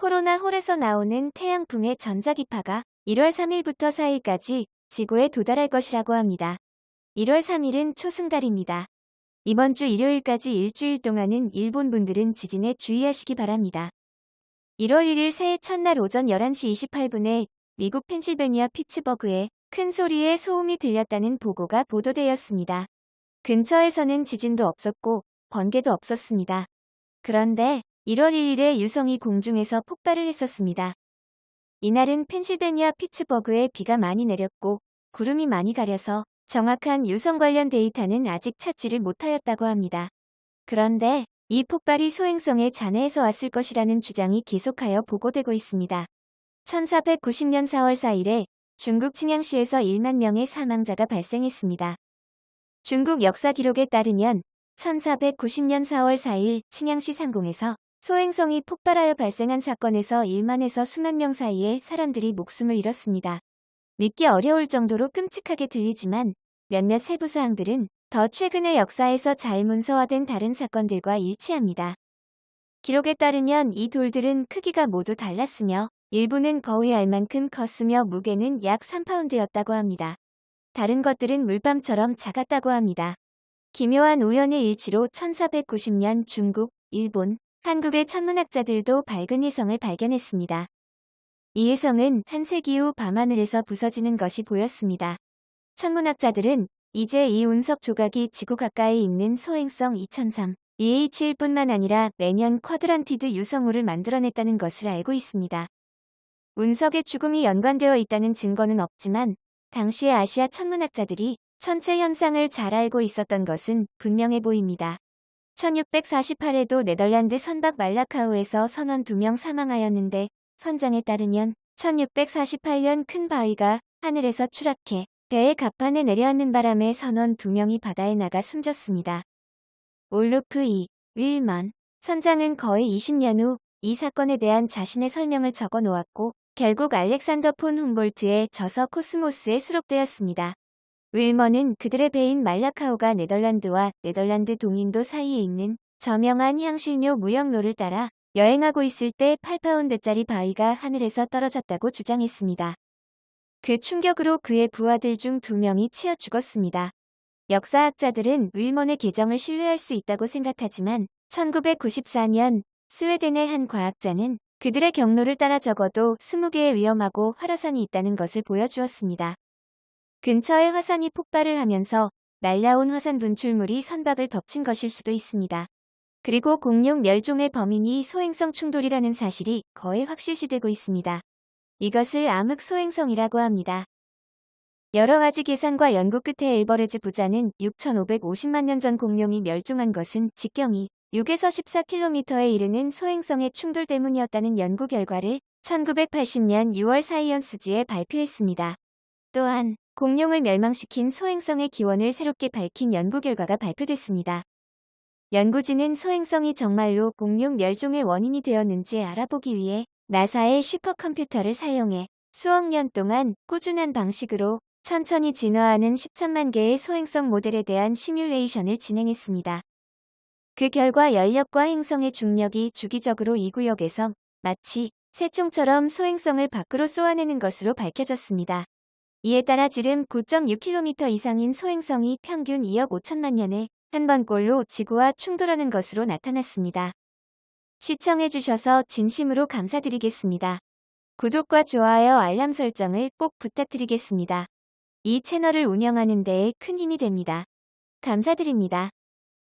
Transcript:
코로나 홀에서 나오는 태양풍의 전자기파가 1월 3일부터 4일까지 지구에 도달할 것이라고 합니다. 1월 3일은 초승달입니다. 이번 주 일요일까지 일주일 동안은 일본 분들은 지진에 주의하시기 바랍니다. 1월 1일 새해 첫날 오전 11시 28분에 미국 펜실베니아 피츠버그에 큰 소리의 소음이 들렸다는 보고가 보도되었습니다. 근처에서는 지진도 없었고 번개도 없었습니다. 그런데 1월 1일에 유성이 공중에서 폭발을 했었습니다. 이날은 펜실베니아 피츠버그에 비가 많이 내렸고 구름이 많이 가려서 정확한 유성 관련 데이터는 아직 찾지를 못하였다고 합니다. 그런데 이 폭발이 소행성의 잔해에서 왔을 것이라는 주장이 계속하여 보고되고 있습니다. 1490년 4월 4일에 중국 칭양시에서 1만 명의 사망자가 발생했습니다. 중국 역사 기록에 따르면 1490년 4월 4일 칭양시 상공에서 소행성이 폭발하여 발생한 사건에서 1만에서 수만 명 사이에 사람들이 목숨을 잃었습니다. 믿기 어려울 정도로 끔찍하게 들리지만 몇몇 세부 사항들은 더 최근의 역사에서 잘 문서화된 다른 사건들과 일치합니다. 기록에 따르면 이 돌들은 크기가 모두 달랐으며 일부는 거의 알만큼 컸으며 무게는 약 3파운드였다고 합니다. 다른 것들은 물밤처럼 작았다고 합니다. 기묘한 우연의 일치로 1490년 중국, 일본, 한국의 천문학자들도 밝은 해성을 발견했습니다. 이 해성은 한 세기 후 밤하늘에서 부서지는 것이 보였습니다. 천문학자들은 이제 이 운석 조각이 지구 가까이 있는 소행성 2003 EH일 뿐만 아니라 매년 쿼드란티드 유성우를 만들어냈다는 것을 알고 있습니다. 운석의 죽음이 연관되어 있다는 증거는 없지만 당시의 아시아 천문학자들이 천체 현상을 잘 알고 있었던 것은 분명해 보입니다. 1648에도 네덜란드 선박 말라카우에서 선원 2명 사망하였는데 선장에 따르면 1648년 큰 바위가 하늘에서 추락해 배의 갑판에 내려앉는 바람에 선원 2명이 바다에 나가 숨졌습니다. 올루프 2, 윌먼 선장은 거의 20년 후 이 사건에 대한 자신의 설명을 적어 놓았고 결국 알렉산더 폰 훔볼트의 저서 코스모스에 수록되었습니다. 윌먼은 그들의 배인 말라카우가 네덜란드와 네덜란드 동인도 사이에 있는 저명한 향신료 무역로를 따라 여행하고 있을 때 8파운드짜리 바위가 하늘에서 떨어졌다고 주장했습니다. 그 충격으로 그의 부하들 중 두 명이 치어 죽었습니다. 역사학자들은 윌먼의 계정을 신뢰할 수 있다고 생각하지만 1994년 스웨덴의 한 과학자는 그들의 경로를 따라 적어도 20개의 위험하고 활화산이 있다는 것을 보여주었습니다. 근처에 화산이 폭발을 하면서 날라온 화산 분출물이 선박을 덮친 것일 수도 있습니다. 그리고 공룡 멸종의 범인이 소행성 충돌이라는 사실이 거의 확실시되고 있습니다. 이것을 암흑 소행성이라고 합니다. 여러 가지 계산과 연구 끝에 엘버레즈 부자는 6,550만 년 전 공룡이 멸종한 것은 직경이 6에서 14km에 이르는 소행성의 충돌 때문이었다는 연구 결과를 1980년 6월 사이언스지에 발표했습니다. 또한 공룡을 멸망시킨 소행성의 기원을 새롭게 밝힌 연구 결과가 발표됐습니다. 연구진은 소행성이 정말로 공룡 멸종의 원인이 되었는지 알아보기 위해 나사의 슈퍼컴퓨터를 사용해 수억 년 동안 꾸준한 방식으로 천천히 진화하는 13만 개의 소행성 모델에 대한 시뮬레이션을 진행했습니다. 그 결과 연력과 행성의 중력이 주기적으로 이 구역에서 마치 새총처럼 소행성을 밖으로 쏘아내는 것으로 밝혀졌습니다. 이에 따라 지름 9.6km 이상인 소행성이 평균 2억 5천만 년에 한 번꼴로 지구와 충돌하는 것으로 나타났습니다. 시청해주셔서 진심으로 감사드리겠습니다. 구독과 좋아요 알람 설정을 꼭 부탁드리겠습니다. 이 채널을 운영하는 데에 큰 힘이 됩니다. 감사드립니다.